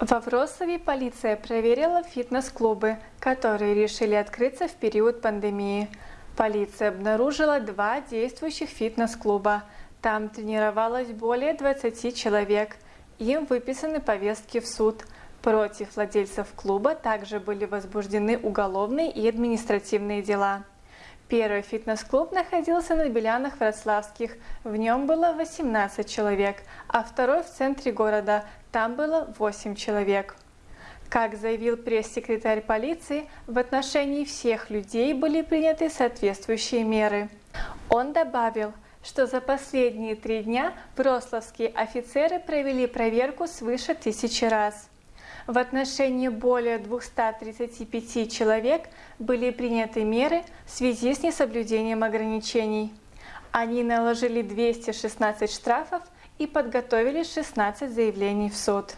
Во Вроцлаве полиция проверила фитнес-клубы, которые решили открыться в период пандемии. Полиция обнаружила два действующих фитнес-клуба. Там тренировалось более 20 человек. Им выписаны повестки в суд. Против владельцев клуба также были возбуждены уголовные и административные дела. Первый фитнес-клуб находился на Белянах Вроцлавских, в нем было 18 человек, а второй в центре города, там было 8 человек. Как заявил пресс-секретарь полиции, в отношении всех людей были приняты соответствующие меры. Он добавил, что за последние три дня вроцлавские офицеры провели проверку свыше тысячи раз. В отношении более 235 человек были приняты меры в связи с несоблюдением ограничений. Они наложили 216 штрафов и подготовили 16 заявлений в суд.